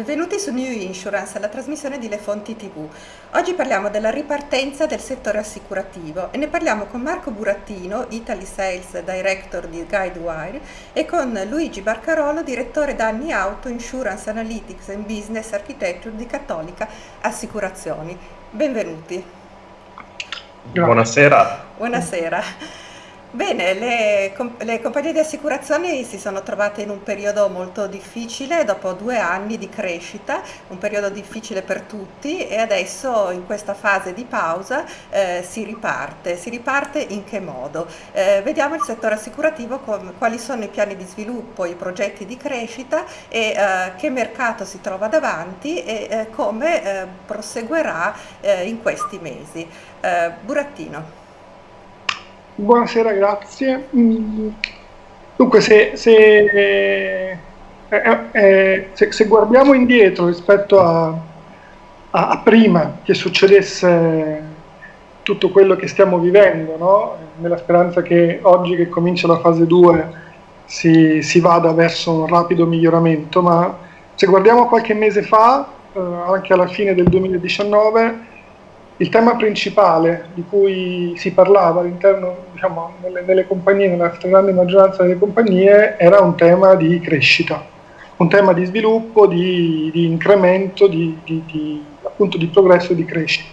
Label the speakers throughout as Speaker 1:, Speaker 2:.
Speaker 1: Benvenuti su New Insurance, la trasmissione di Le Fonti TV. Oggi parliamo della ripartenza del settore assicurativo e ne parliamo con Marco Burattino, Italy Sales Director di Guidewire e con Luigi Barcarolo, direttore danni auto, Insurance Analytics and Business Architecture di Cattolica Assicurazioni. Benvenuti.
Speaker 2: Buonasera.
Speaker 1: Buonasera. Bene, le, le, compagnie di assicurazioni si sono trovate in un periodo molto difficile dopo due anni di crescita, un periodo difficile per tutti e adesso in questa fase di pausa eh, si riparte. Si riparte in che modo? Eh, vediamo il settore assicurativo quali sono i piani di sviluppo, i progetti di crescita e eh, che mercato si trova davanti e eh, come eh, proseguirà eh, in questi mesi. Burattino.
Speaker 3: Buonasera, grazie. Mm, dunque, se, se, eh, eh, eh, se, se guardiamo indietro rispetto a, a, a, prima che succedesse tutto quello che stiamo vivendo, no? nella speranza che oggi che comincia la fase 2 si, si, vada verso un rapido miglioramento, ma se guardiamo qualche mese fa, eh, anche alla fine del 2019, il tema principale di cui si parlava all'interno, diciamo, nelle, nelle compagnie, nella stragrande maggioranza delle compagnie, era un tema di crescita, un tema di sviluppo, di, di incremento, di, di, di, appunto di progresso e di crescita.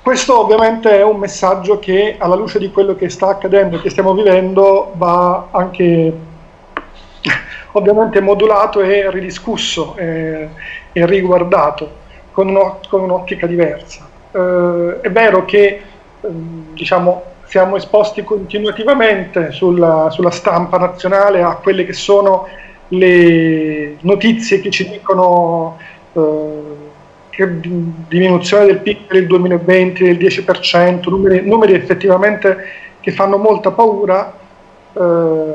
Speaker 3: Questo ovviamente è un messaggio che alla luce di quello che sta accadendo e che stiamo vivendo va anche ovviamente modulato e ridiscusso e, e riguardato con, un, con un'ottica diversa. Eh, è vero che eh, diciamo, siamo esposti continuativamente sulla, sulla, stampa nazionale a quelle che sono le notizie che ci dicono eh, che diminuzione del PIL il 2020 del 10%, numeri, numeri effettivamente che fanno molta paura, eh,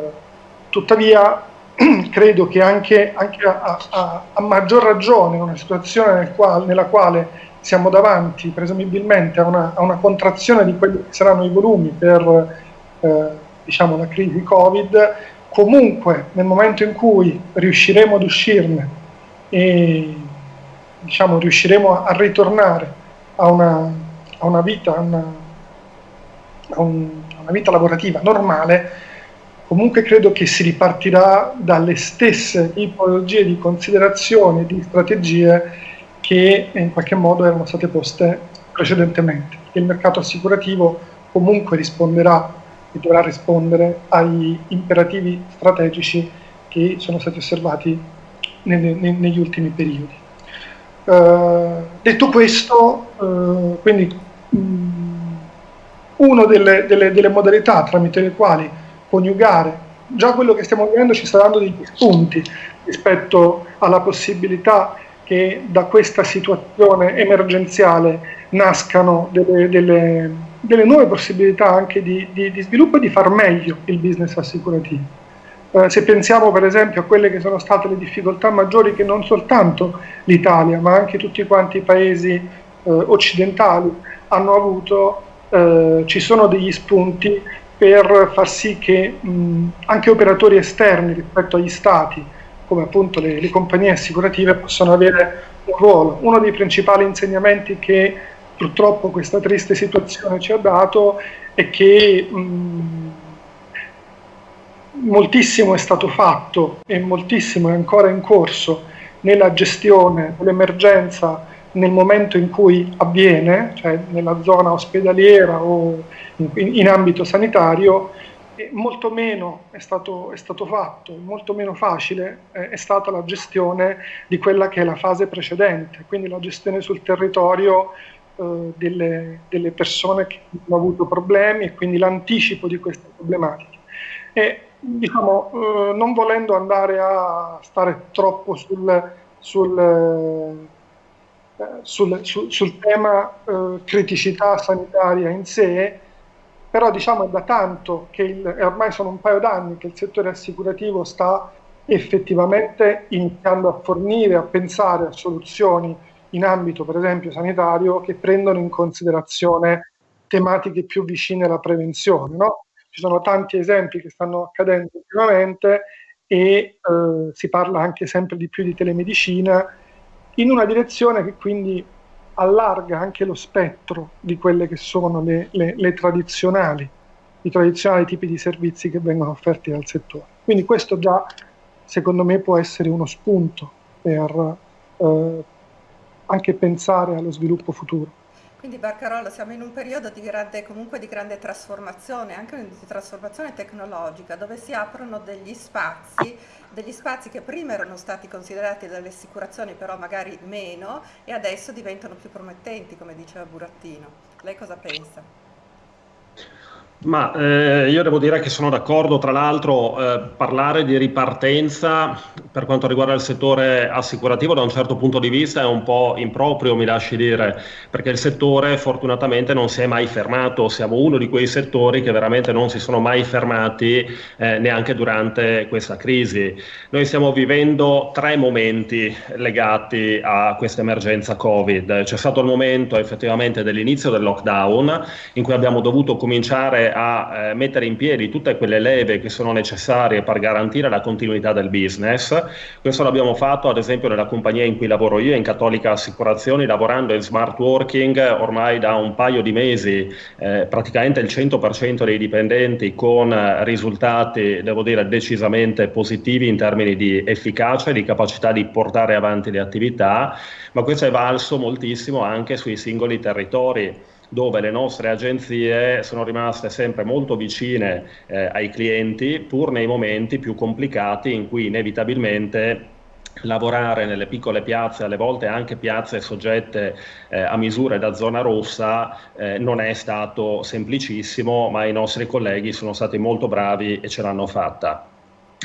Speaker 3: tuttavia credo che anche, anche a, a, a, maggior ragione in una situazione nel quale, nella quale siamo davanti presumibilmente a una, a una, contrazione di quelli che saranno i volumi per eh, diciamo, la crisi Covid, comunque nel momento in cui riusciremo ad uscirne e diciamo, riusciremo a, ritornare a una, una vita, una, un, una vita lavorativa normale, comunque credo che si ripartirà dalle stesse tipologie di considerazioni, di strategie che in qualche modo erano state poste precedentemente. Il mercato assicurativo comunque risponderà e dovrà rispondere agli imperativi strategici che sono stati osservati nelle, negli ultimi periodi. Uh, detto questo, uh, quindi um, una delle, delle, delle modalità tramite le quali coniugare. Già quello che stiamo vivendo ci sta dando degli spunti rispetto alla possibilità che da questa situazione emergenziale nascano delle, delle, delle nuove possibilità anche di, di, di, sviluppo e di far meglio il business assicurativo. Eh, se pensiamo per esempio a quelle che sono state le difficoltà maggiori che non soltanto l'Italia ma anche tutti quanti i paesi eh, occidentali hanno avuto, eh, ci sono degli spunti per far sì che mh, anche operatori esterni rispetto agli stati, come appunto le, le, compagnie assicurative, possano avere un ruolo. Uno dei principali insegnamenti che purtroppo questa triste situazione ci ha dato è che mh, moltissimo è stato fatto e moltissimo è ancora in corso nella gestione dell'emergenza nel momento in cui avviene, cioè nella zona ospedaliera o in, in ambito sanitario, molto meno è stato, è stato, fatto, molto meno facile eh, è stata la gestione di quella che è la fase precedente, quindi la gestione sul territorio eh, delle, delle, persone che hanno avuto problemi e quindi l'anticipo di queste problematiche. E, diciamo, eh, non volendo andare a stare troppo sul, sul sul, sul, sul, tema eh, criticità sanitaria in sé, però diciamo è da tanto che il, ormai sono un paio d'anni che il settore assicurativo sta effettivamente iniziando a fornire, a pensare a soluzioni in ambito per esempio sanitario che prendono in considerazione tematiche più vicine alla prevenzione. No? Ci sono tanti esempi che stanno accadendo ultimamente e eh, si parla anche sempre di più di telemedicina, in una direzione che quindi allarga anche lo spettro di quelle che sono le, le, le tradizionali, i tradizionali tipi di servizi che vengono offerti dal settore. Quindi questo già secondo me può essere uno spunto per eh, anche pensare allo sviluppo futuro.
Speaker 1: Quindi Barcarolo siamo in un periodo di grande, comunque di grande trasformazione, anche di trasformazione tecnologica, dove si aprono degli spazi, degli spazi che prima erano stati considerati dalle assicurazioni però magari meno e adesso diventano più promettenti, come diceva Burattino. Lei cosa pensa?
Speaker 2: Ma eh, io devo dire che sono d'accordo, tra l'altro eh, parlare di ripartenza per quanto riguarda il settore assicurativo da un certo punto di vista è un po' improprio, mi lasci dire, perché il settore fortunatamente non si è mai fermato, siamo uno di quei settori che veramente non si sono mai fermati eh, neanche durante questa crisi. Noi stiamo vivendo tre momenti legati a questa emergenza Covid. C'è stato il momento effettivamente dell'inizio del lockdown in cui abbiamo dovuto cominciare a eh, mettere in piedi tutte quelle leve che sono necessarie per garantire la continuità del business. Questo l'abbiamo fatto ad esempio nella compagnia in cui lavoro io, in Cattolica Assicurazioni, lavorando in smart working ormai da un paio di mesi, eh, praticamente il 100% dei dipendenti con risultati, devo dire, decisamente positivi in termini di efficacia e di capacità di portare avanti le attività, ma questo è valso moltissimo anche sui singoli territori dove le nostre agenzie sono rimaste sempre molto vicine eh, ai clienti, pur nei momenti più complicati in cui inevitabilmente lavorare nelle piccole piazze, alle volte anche piazze soggette eh, a misure da zona rossa, eh, non è stato semplicissimo, ma i nostri colleghi sono stati molto bravi e ce l'hanno fatta.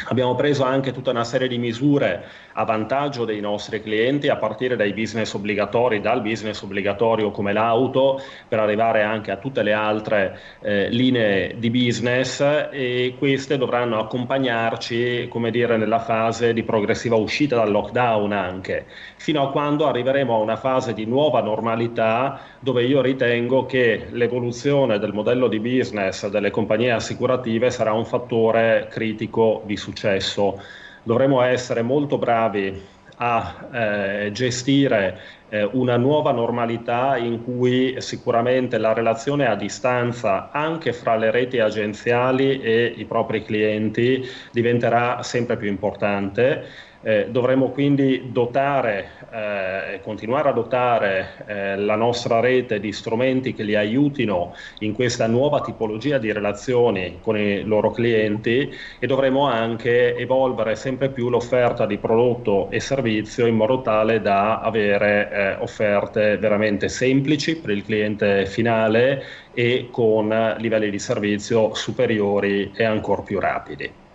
Speaker 2: Abbiamo preso anche tutta una serie di misure a vantaggio dei nostri clienti, a partire dai business obbligatori, dal business obbligatorio come l'auto, per arrivare anche a tutte le altre eh, linee di business e queste dovranno accompagnarci, come dire, nella fase di progressiva uscita dal lockdown anche, fino a quando arriveremo a una fase di nuova normalità dove io ritengo che l'evoluzione del modello di business delle compagnie assicurative sarà un fattore critico di successo. Dovremo essere molto bravi a eh, gestire eh, una nuova normalità in cui sicuramente la relazione a distanza anche fra le reti agenziali e i propri clienti diventerà sempre più importante eh, dovremmo quindi dotare eh, continuare a dotare eh, la nostra rete di strumenti che li aiutino in questa nuova tipologia di relazioni con i loro clienti e dovremo anche evolvere sempre più l'offerta di prodotto e servizio in modo tale da avere eh, offerte veramente semplici per il cliente finale e con livelli di servizio superiori e ancora più rapidi.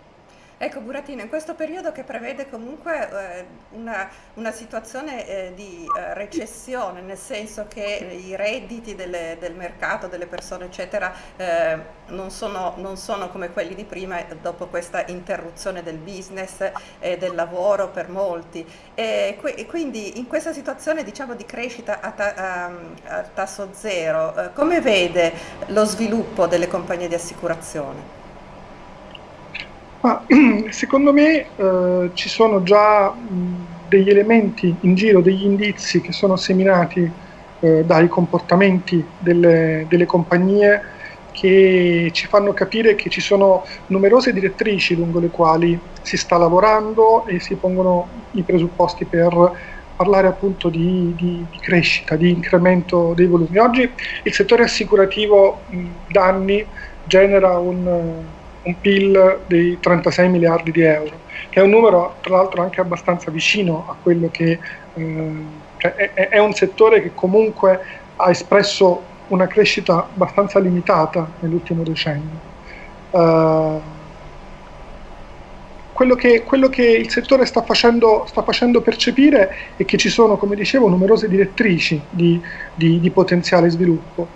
Speaker 1: Ecco Burattino, in questo periodo che prevede comunque eh, una, una, situazione eh, di eh, recessione, nel senso che i redditi delle, del mercato, delle persone eccetera, eh, non sono, non, sono, come quelli di prima dopo questa interruzione del business e del lavoro per molti. E, e quindi in questa situazione diciamo, di crescita a, ta, a, a tasso zero, eh, come vede lo sviluppo delle compagnie di assicurazione?
Speaker 3: Ma, secondo me eh, ci sono già mh, degli elementi in giro, degli indizi che sono seminati eh, dai comportamenti delle, delle, compagnie che ci fanno capire che ci sono numerose direttrici lungo le quali si sta lavorando e si pongono i presupposti per parlare appunto di, di, di crescita, di incremento dei volumi. Oggi il settore assicurativo da anni genera un un PIL di 36 miliardi di euro, che è un numero tra l'altro anche abbastanza vicino a quello che eh, cioè è, è, un settore che comunque ha espresso una crescita abbastanza limitata nell'ultimo decennio. Uh, quello, che, quello che, il settore sta facendo, sta facendo, percepire è che ci sono, come dicevo, numerose direttrici di, di, di potenziale sviluppo.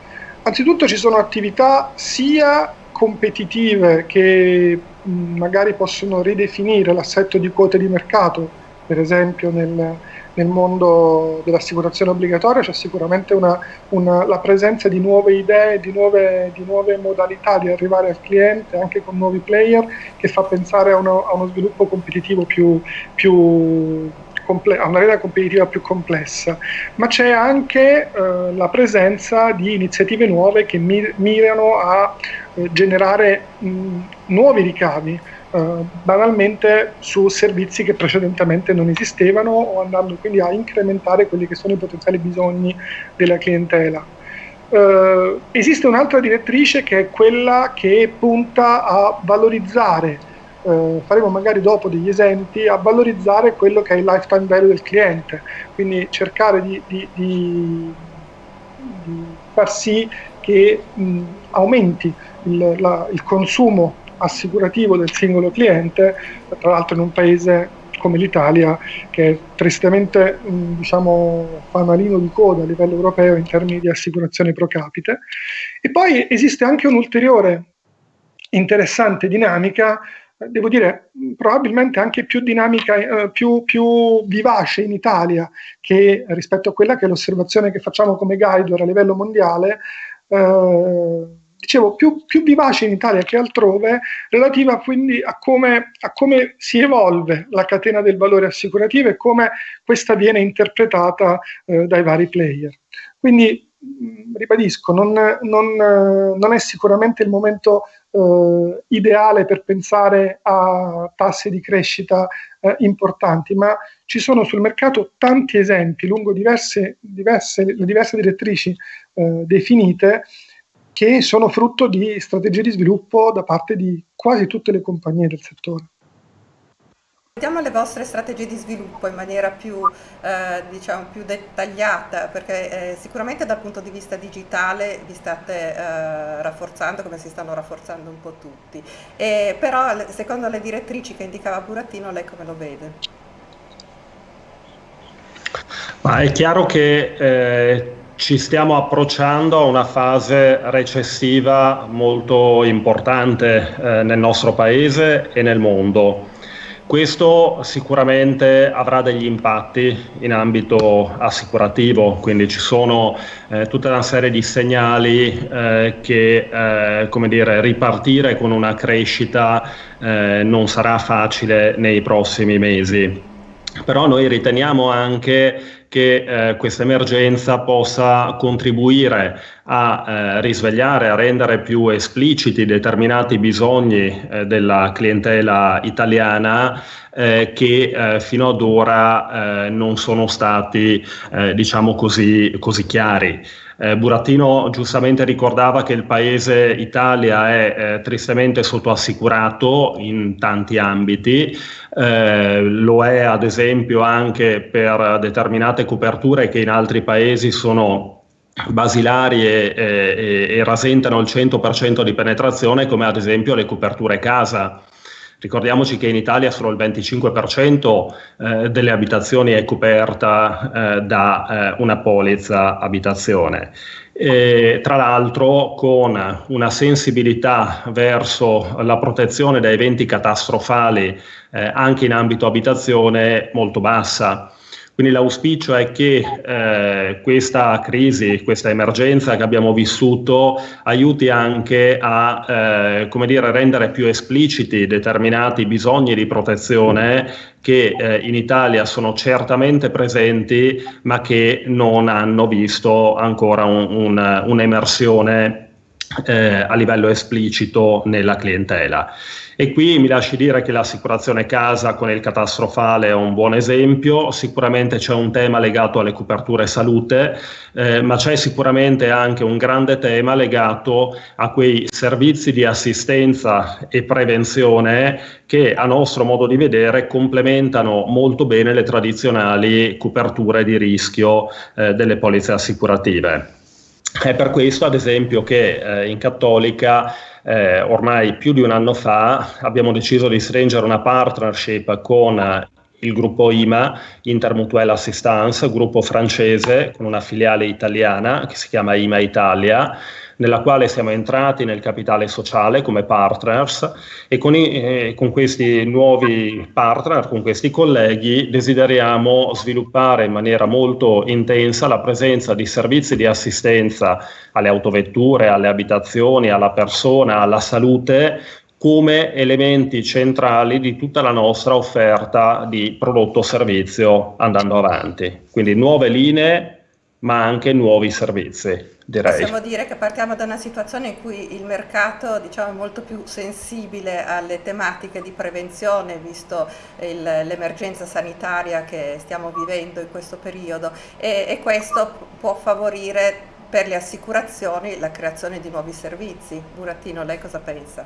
Speaker 3: Anzitutto ci sono attività sia competitive che magari possono ridefinire l'assetto di quote di mercato. Per esempio nel, nel mondo dell'assicurazione obbligatoria c'è sicuramente una, una, la presenza di nuove idee, di nuove, di nuove, modalità di arrivare al cliente, anche con nuovi player, che fa pensare a uno, a uno sviluppo competitivo più, più a una rete competitiva più complessa, ma c'è anche eh, la presenza di iniziative nuove che mir- mirano a eh, generare mh, nuovi ricavi eh, banalmente su servizi che precedentemente non esistevano o andando quindi a incrementare quelli che sono i potenziali bisogni della clientela. Uh, esiste un'altra direttrice che è quella che punta a valorizzare, uh, faremo magari dopo degli esempi, a valorizzare quello che è il lifetime value del cliente, quindi cercare di, di, di, di far sì che mh, aumenti il, la, il consumo assicurativo del singolo cliente, tra l'altro in un paese come l'Italia che è tristemente diciamo, fanalino di coda a livello europeo in termini di assicurazione pro capite. E poi esiste anche un'ulteriore interessante dinamica, devo dire probabilmente anche più dinamica, eh, più, più, vivace in Italia che rispetto a quella che è l'osservazione che facciamo come guide a livello mondiale. Eh, dicevo, più, più, vivace in Italia che altrove, relativa quindi a come, a come, si evolve la catena del valore assicurativo e come questa viene interpretata eh, dai vari player. Quindi, ribadisco, non, non, non, è sicuramente il momento eh, ideale per pensare a tassi di crescita eh, importanti, ma ci sono sul mercato tanti esempi lungo diverse, diverse, diverse direttrici eh, definite che sono frutto di strategie di sviluppo da parte di quasi tutte le compagnie del settore.
Speaker 1: Vediamo le vostre strategie di sviluppo in maniera più, eh, diciamo, più dettagliata, perché eh, sicuramente dal punto di vista digitale vi state eh, rafforzando come si stanno rafforzando un po' tutti, e, però secondo le direttrici che indicava Burattino lei come lo vede?
Speaker 2: Ma è chiaro che eh, ci stiamo approcciando a una fase recessiva molto importante eh, nel nostro paese e nel mondo. Questo sicuramente avrà degli impatti in ambito assicurativo, quindi ci sono eh, tutta una serie di segnali eh, che eh, come dire, ripartire con una crescita eh, non sarà facile nei prossimi mesi. Però noi riteniamo anche che eh, questa emergenza possa contribuire a eh, risvegliare, a rendere più espliciti determinati bisogni eh, della clientela italiana eh, che eh, fino ad ora eh, non sono stati, diciamo così, così chiari. Eh, Burattino giustamente ricordava che il paese Italia è eh, tristemente sottoassicurato in tanti ambiti, eh, lo è ad esempio anche per determinate coperture che in altri paesi sono basilari e, e, e rasentano il 100% di penetrazione come ad esempio le coperture casa. Ricordiamoci che in Italia solo il 25% eh, delle abitazioni è coperta eh, da eh, una polizza abitazione. E, tra l'altro con una sensibilità verso la protezione da eventi catastrofali eh, anche in ambito abitazione molto bassa. Quindi l'auspicio è che eh, questa crisi, questa emergenza che abbiamo vissuto aiuti anche a eh, come dire, rendere più espliciti determinati bisogni di protezione che eh, in Italia sono certamente presenti ma che non hanno visto ancora un, un, un'emersione eh, a livello esplicito nella clientela. E qui mi lasci dire che l'assicurazione casa con il catastrofale è un buon esempio, sicuramente c'è un tema legato alle coperture salute, eh, ma c'è sicuramente anche un grande tema legato a quei servizi di assistenza e prevenzione che a nostro modo di vedere complementano molto bene le tradizionali coperture di rischio eh, delle polizze assicurative. È per questo, ad esempio, che eh, in Cattolica eh, ormai più di un anno fa abbiamo deciso di stringere una partnership con il gruppo IMA, Intermutuelle Assistance, gruppo francese con una filiale italiana che si chiama IMA Italia, nella quale siamo entrati nel capitale sociale come partners e con, i, eh, con, questi nuovi partner, con questi colleghi, desideriamo sviluppare in maniera molto intensa la presenza di servizi di assistenza alle autovetture, alle abitazioni, alla persona, alla salute come elementi centrali di tutta la nostra offerta di prodotto-servizio andando avanti. Quindi nuove linee, ma anche nuovi servizi. Direi.
Speaker 1: Possiamo dire che partiamo da una situazione in cui il mercato diciamo, è molto più sensibile alle tematiche di prevenzione, visto il, l'emergenza sanitaria che stiamo vivendo in questo periodo e, e questo può favorire per le assicurazioni la creazione di nuovi servizi. Burattino, lei cosa pensa?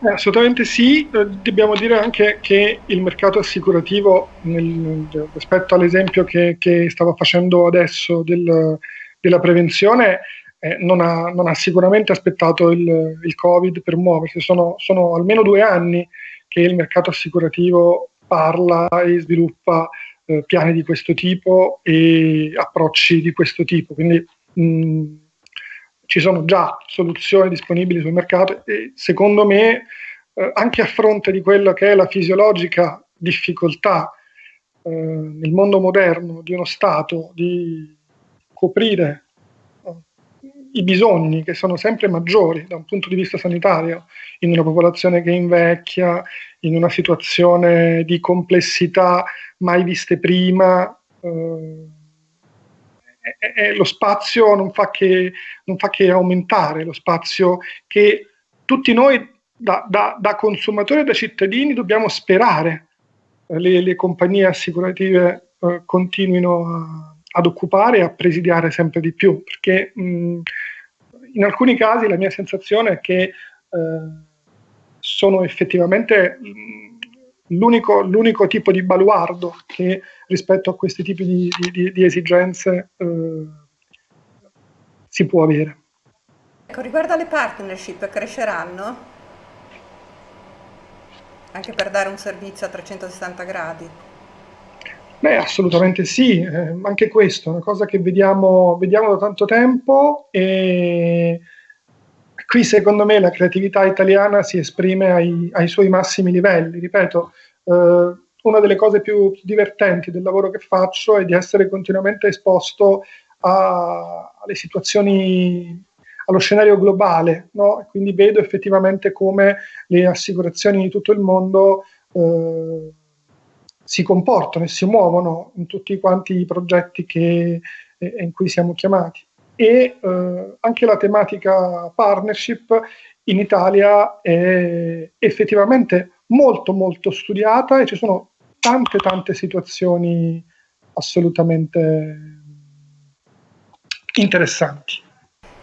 Speaker 3: Eh, assolutamente sì, eh, dobbiamo dire anche che il mercato assicurativo, nel, rispetto all'esempio che, che, stava facendo adesso del, della prevenzione, eh, non, ha, non, ha, sicuramente aspettato il, il Covid per muoversi. Sono, sono, almeno due anni che il mercato assicurativo parla e sviluppa eh, piani di questo tipo e approcci di questo tipo. Quindi mh, ci sono già soluzioni disponibili sul mercato e secondo me eh, anche a fronte di quello che è la fisiologica difficoltà eh, nel mondo moderno di uno Stato di coprire eh, i bisogni che sono sempre maggiori da un punto di vista sanitario in una popolazione che invecchia, in una situazione di complessità mai viste prima. Eh, eh, lo spazio non fa, che, non fa che aumentare, lo spazio che tutti noi da, da, da consumatori e da cittadini dobbiamo sperare le, le compagnie assicurative eh, continuino a, ad occupare e a presidiare sempre di più, perché mh, in alcuni casi la mia sensazione è che eh, sono effettivamente l'unico, l'unico, tipo di baluardo che rispetto a questi tipi di, di, di esigenze eh, si può avere.
Speaker 1: Ecco, riguardo alle partnership, cresceranno? Anche per dare un servizio a 360 gradi?
Speaker 3: Beh, assolutamente sì, eh, anche questo è una cosa che vediamo, vediamo da tanto tempo e qui secondo me la creatività italiana si esprime ai, ai suoi massimi livelli, ripeto, eh, una delle cose più divertenti del lavoro che faccio è di essere continuamente esposto a, alle situazioni, allo scenario globale, no? quindi vedo effettivamente come le assicurazioni di tutto il mondo eh, si comportano e si muovono in tutti quanti i progetti che, eh, in cui siamo chiamati. E eh, anche la tematica partnership in Italia è effettivamente molto molto studiata e ci sono tante tante situazioni assolutamente interessanti.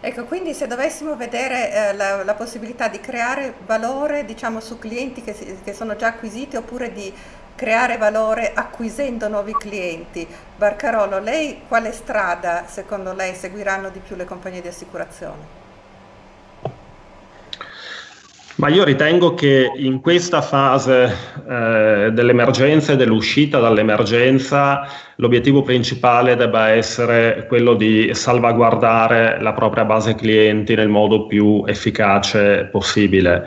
Speaker 1: Ecco, quindi se dovessimo vedere eh, la, la, possibilità di creare valore diciamo, su clienti che, che, sono già acquisiti oppure di creare valore acquisendo nuovi clienti, Barcarolo, lei quale strada secondo lei seguiranno di più le compagnie di assicurazione?
Speaker 2: Ma io ritengo che in questa fase eh, dell'emergenza e dell'uscita dall'emergenza l'obiettivo principale debba essere quello di salvaguardare la propria base clienti nel modo più efficace possibile.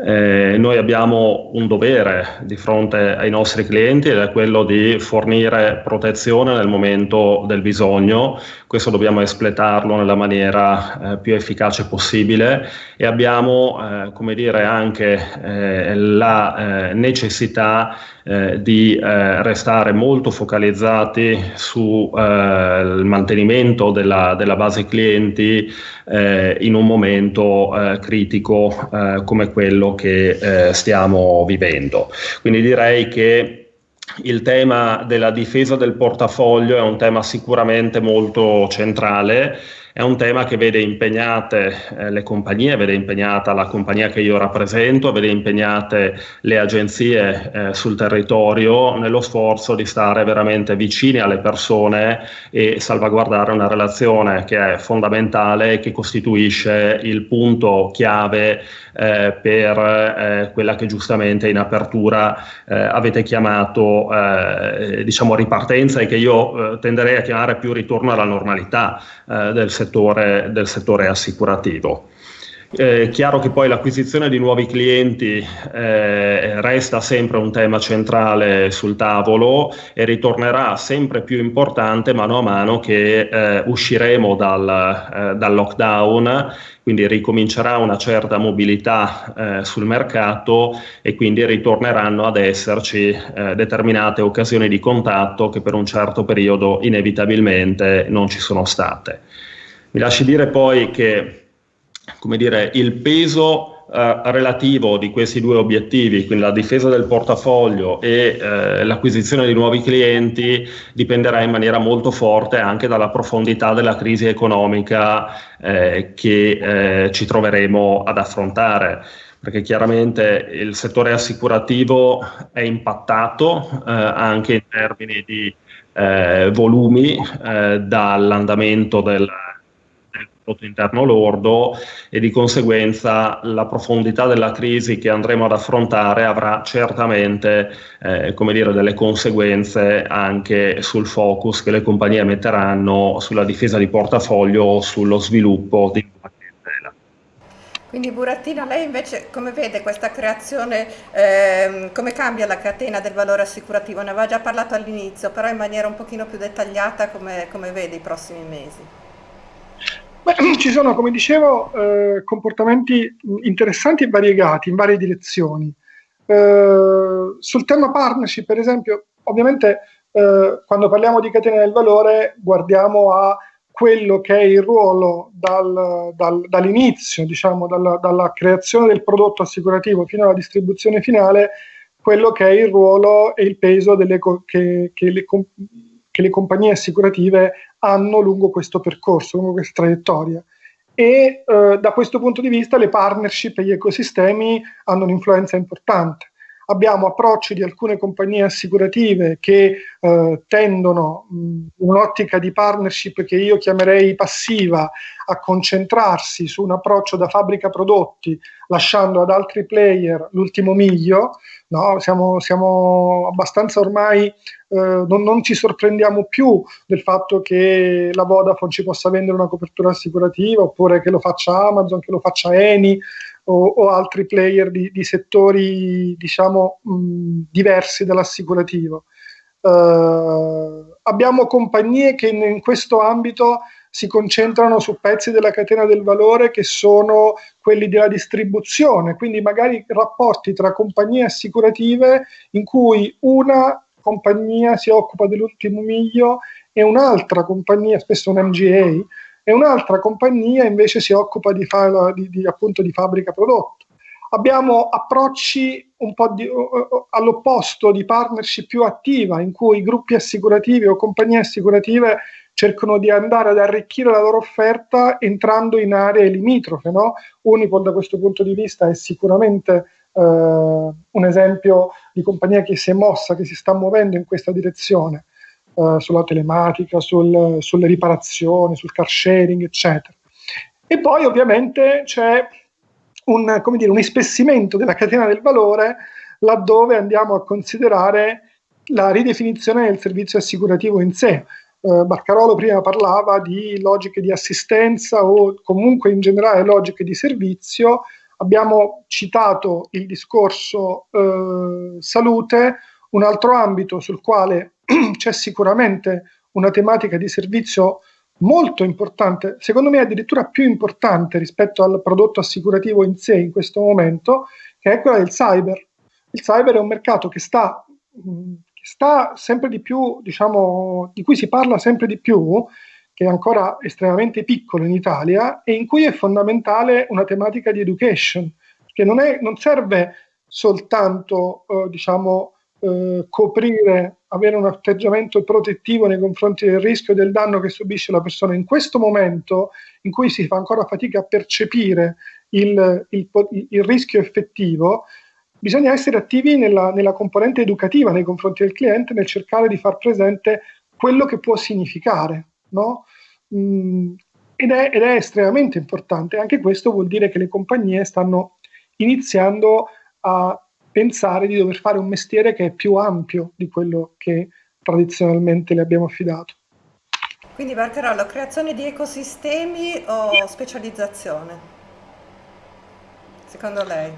Speaker 2: Eh, noi abbiamo un dovere di fronte ai nostri clienti ed è quello di fornire protezione nel momento del bisogno, questo dobbiamo espletarlo nella maniera eh, più efficace possibile e abbiamo eh, come dire, anche eh, la eh, necessità eh, di eh, restare molto focalizzati sul eh, mantenimento della, della, base clienti eh, in un momento critico come quello che stiamo vivendo. Quindi direi che il tema della difesa del portafoglio è un tema sicuramente molto centrale è un tema che vede impegnate eh, le compagnie, vede impegnata la compagnia che io rappresento, vede impegnate le agenzie eh, sul territorio nello sforzo di stare veramente vicini alle persone e salvaguardare una relazione che è fondamentale e che costituisce il punto chiave eh, per eh, quella che giustamente in apertura eh, avete chiamato eh, diciamo ripartenza e che io tenderei a chiamare più ritorno alla normalità del settore, del settore assicurativo. È eh, chiaro che poi l'acquisizione di nuovi clienti eh, resta sempre un tema centrale sul tavolo e ritornerà sempre più importante mano a mano che eh, usciremo dal, eh, dal, lockdown, quindi ricomincerà una certa mobilità eh, sul mercato e quindi ritorneranno ad esserci eh, determinate occasioni di contatto che per un certo periodo inevitabilmente non ci sono state. Mi lasci dire poi che come dire, il peso eh, relativo di questi due obiettivi, quindi la difesa del portafoglio e eh, l'acquisizione di nuovi clienti, dipenderà in maniera molto forte anche dalla profondità della crisi economica eh, che eh, ci troveremo ad affrontare. Perché chiaramente il settore assicurativo è impattato eh, anche in termini di eh, volumi dall'andamento del, prodotto interno lordo e di conseguenza la profondità della crisi che andremo ad affrontare avrà certamente eh, come dire, delle conseguenze anche sul focus che le compagnie metteranno sulla difesa di portafoglio o sullo sviluppo di.
Speaker 1: Quindi Buratino, lei invece come vede questa creazione, ehm, come cambia la catena del valore assicurativo? Ne aveva già parlato all'inizio, però in maniera un pochino più dettagliata come, come vede i prossimi mesi?
Speaker 3: Beh, ci sono, come dicevo, eh, comportamenti interessanti e variegati in varie direzioni. Eh, sul tema partnership, per esempio, ovviamente eh, quando parliamo di catena del valore guardiamo a quello che è il ruolo dal, dal, dall'inizio, diciamo, dalla, dalla, creazione del prodotto assicurativo fino alla distribuzione finale, quello che è il ruolo e il peso delle, che, che le, che le compagnie assicurative hanno lungo questo percorso, lungo questa traiettoria. E eh, da questo punto di vista le partnership e gli ecosistemi hanno un'influenza importante. Abbiamo approcci di alcune compagnie assicurative che eh, tendono in un'ottica di partnership che io chiamerei passiva a concentrarsi su un approccio da fabbrica prodotti, lasciando ad altri player l'ultimo miglio, No? Siamo, siamo, abbastanza ormai, eh, non, non, ci sorprendiamo più del fatto che la Vodafone ci possa vendere una copertura assicurativa oppure che lo faccia Amazon, che lo faccia Eni o, o altri player di, di settori diciamo mh, diversi dall'assicurativo. Eh, abbiamo compagnie che in, in questo ambito si concentrano su pezzi della catena del valore che sono quelli della distribuzione, quindi magari rapporti tra compagnie assicurative in cui una compagnia si occupa dell'ultimo miglio e un'altra compagnia, spesso un MGA, e un'altra compagnia invece si occupa di, fa- di, di, appunto, di fabbrica prodotto. Abbiamo approcci un po' di, uh, all'opposto di partnership più attiva, in cui gruppi assicurativi o compagnie assicurative cercano di andare ad arricchire la loro offerta entrando in aree limitrofe. No? Unipol da questo punto di vista è sicuramente eh, un esempio di compagnia che si è mossa, che si sta muovendo in questa direzione, eh, sulla telematica, sul, sulle riparazioni, sul car sharing, eccetera. E poi ovviamente c'è un, dire, un ispessimento della catena del valore laddove andiamo a considerare la ridefinizione del servizio assicurativo in sé eh, Barcarolo prima parlava di logiche di assistenza o comunque in generale logiche di servizio, abbiamo citato il discorso eh, salute, un altro ambito sul quale c'è sicuramente una tematica di servizio molto importante, secondo me addirittura più importante rispetto al prodotto assicurativo in sé in questo momento, che è quella del cyber. Il cyber è un mercato che sta mh, sta sempre di più, diciamo, di cui si parla sempre di più, che è ancora estremamente piccolo in Italia e in cui è fondamentale una tematica di education, che non, è, non serve soltanto, eh, diciamo, eh, coprire, avere un atteggiamento protettivo nei confronti del rischio e del danno che subisce la persona. In questo momento in cui si fa ancora fatica a percepire il, il, il rischio effettivo, bisogna essere attivi nella, nella, componente educativa nei confronti del cliente nel cercare di far presente quello che può significare. No? Mm, ed, è, ed, è, estremamente importante. Anche questo vuol dire che le compagnie stanno iniziando a pensare di dover fare un mestiere che è più ampio di quello che tradizionalmente le abbiamo affidato.
Speaker 1: Quindi Barcarollo, creazione di ecosistemi o specializzazione? Secondo lei?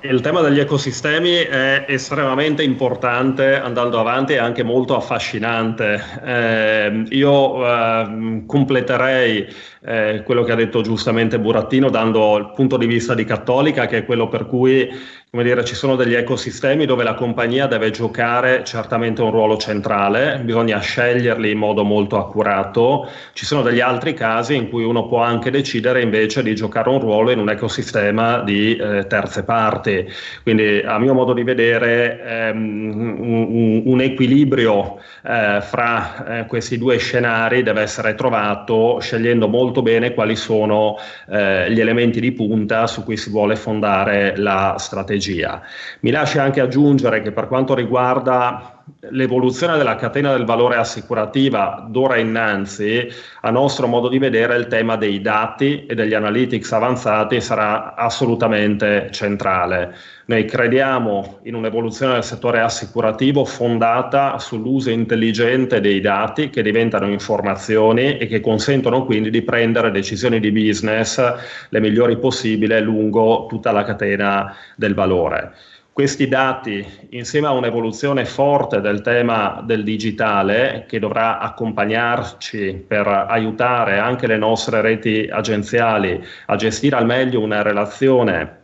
Speaker 2: Il tema degli ecosistemi è estremamente importante andando avanti e anche molto affascinante. Eh, io eh, completerei eh, quello che ha detto giustamente Burattino dando il punto di vista di Cattolica, che è quello per cui come dire, ci sono degli ecosistemi dove la compagnia deve giocare certamente un ruolo centrale, bisogna sceglierli in modo molto accurato. Ci sono degli altri casi in cui uno può anche decidere invece di giocare un ruolo in un ecosistema di eh, terze parti. Quindi a mio modo di vedere ehm, un, un, equilibrio eh, fra eh, questi due scenari deve essere trovato scegliendo molto bene quali sono eh, gli elementi di punta su cui si vuole fondare la strategia strategia. Mi lascia anche aggiungere che per quanto riguarda l'evoluzione della catena del valore assicurativa d'ora innanzi, a nostro modo di vedere, il tema dei dati e degli analytics avanzati sarà assolutamente centrale. Noi crediamo in un'evoluzione del settore assicurativo fondata sull'uso intelligente dei dati che diventano informazioni e che consentono quindi di prendere decisioni di business le migliori possibili lungo tutta la catena del valore. Questi dati, insieme a un'evoluzione forte del tema del digitale, che dovrà accompagnarci per aiutare anche le nostre reti agenziali a gestire al meglio una relazione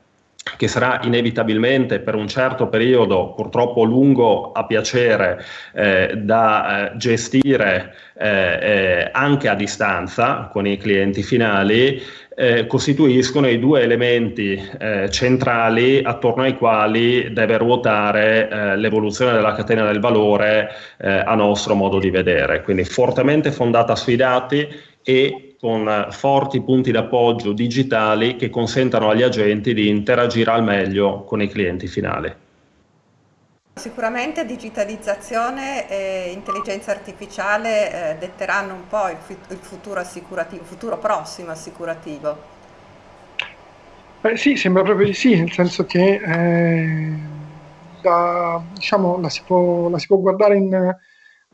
Speaker 2: che sarà inevitabilmente per un certo periodo, purtroppo lungo a piacere, eh, da eh, gestire eh, eh anche a distanza con i clienti finali, eh, costituiscono i due elementi eh, centrali attorno ai quali deve ruotare eh, l'evoluzione della catena del valore eh, a nostro modo di vedere. Quindi fortemente fondata sui dati e con forti punti d'appoggio digitali che consentano agli agenti di interagire al meglio con i clienti finali.
Speaker 1: Sicuramente digitalizzazione e intelligenza artificiale eh, detteranno un po' il, il futuro assicurativo, il futuro prossimo assicurativo.
Speaker 3: Beh, sì, sembra proprio di sì, nel senso che eh, da, diciamo, la, si può, la, si può, guardare in,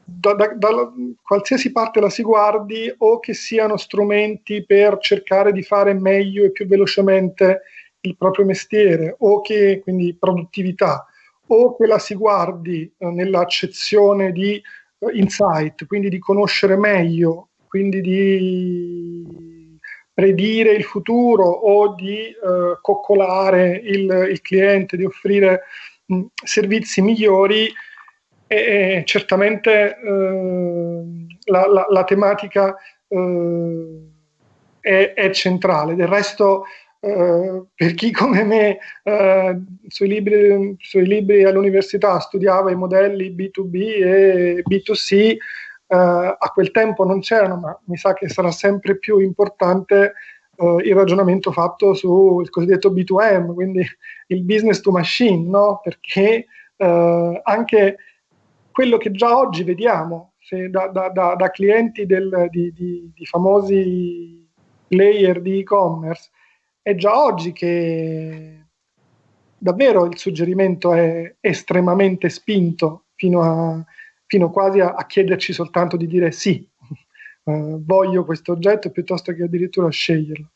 Speaker 3: da, da, da, qualsiasi parte la si guardi o che siano strumenti per cercare di fare meglio e più velocemente il proprio mestiere o che quindi produttività o che la si guardi eh, nell'accezione di eh, insight, quindi di conoscere meglio, quindi di predire il futuro o di eh, coccolare il, il, cliente, di offrire mh, servizi migliori, e, certamente eh, la, la, la, tematica eh, è, è, centrale. Del resto eh, per chi come me eh, sui, libri, sui, libri, all'università studiava i modelli B2B e B2C, eh, a quel tempo non c'erano, ma mi sa che sarà sempre più importante eh, il ragionamento fatto sul cosiddetto B2M, quindi il business to machine, no? perché anche quello che già oggi vediamo da, da, da, da, clienti del, di, di, di famosi player di e-commerce, è già oggi che davvero il suggerimento è estremamente spinto fino, a, fino quasi a, a, chiederci soltanto di dire sì, uh, voglio questo oggetto piuttosto che addirittura sceglierlo.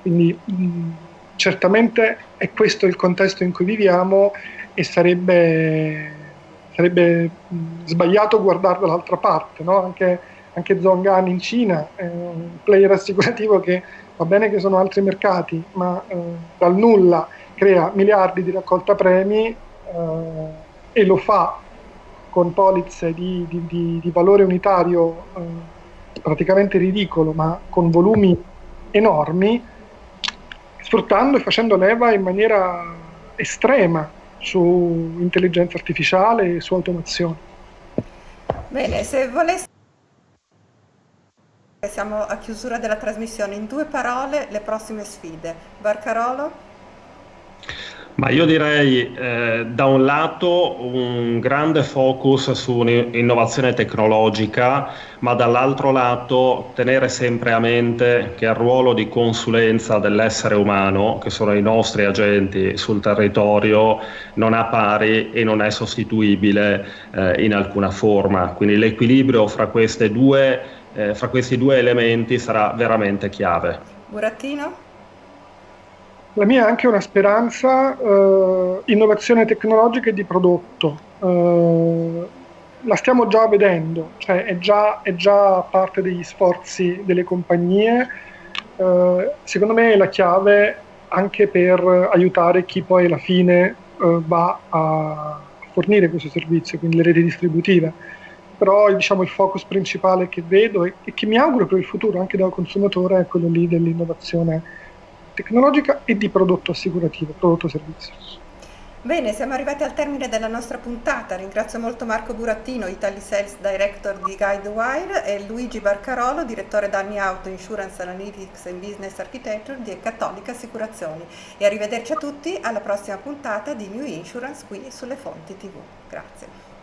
Speaker 3: Quindi mh, certamente è questo il contesto in cui viviamo e sarebbe, sarebbe mh, sbagliato guardarlo dall'altra parte. No? Anche, anche Zhong'an in Cina è un player assicurativo che va bene che sono altri mercati, ma eh, dal nulla crea miliardi di raccolta premi eh, e lo fa con polizze di, di, di, di valore unitario eh, praticamente ridicolo, ma con volumi enormi, sfruttando e facendo leva in maniera estrema su intelligenza artificiale e su automazione.
Speaker 1: Bene, se volessi siamo a chiusura della trasmissione, in due parole le prossime sfide. Barcarolo?
Speaker 2: Ma io direi eh, da un lato un grande focus su un'innovazione tecnologica, ma dall'altro lato tenere sempre a mente che il ruolo di consulenza dell'essere umano, che sono i nostri agenti sul territorio, non ha pari e non è sostituibile eh, in alcuna forma. Quindi l'equilibrio fra, due, eh, fra questi due elementi sarà veramente chiave.
Speaker 1: Burattino?
Speaker 3: La mia è anche una speranza, eh, innovazione tecnologica e di prodotto. Eh, la stiamo già vedendo, cioè è già, è già parte degli sforzi delle compagnie. Eh, secondo me è la chiave anche per aiutare chi poi alla fine eh, va a fornire questo servizio, quindi le reti distributive. Però diciamo, il focus principale che vedo e, e che mi auguro per il futuro anche da consumatore è quello lì dell'innovazione tecnologica e di prodotto assicurativo, prodotto servizio.
Speaker 1: Bene, siamo arrivati al termine della nostra puntata. Ringrazio molto Marco Burattino, Italy Sales Director di Guidewire e Luigi Barcarolo, direttore danni auto, Insurance Analytics and Business Architecture di Cattolica Assicurazioni. E arrivederci a tutti alla prossima puntata di New Insurance qui sulle Fonti TV. Grazie.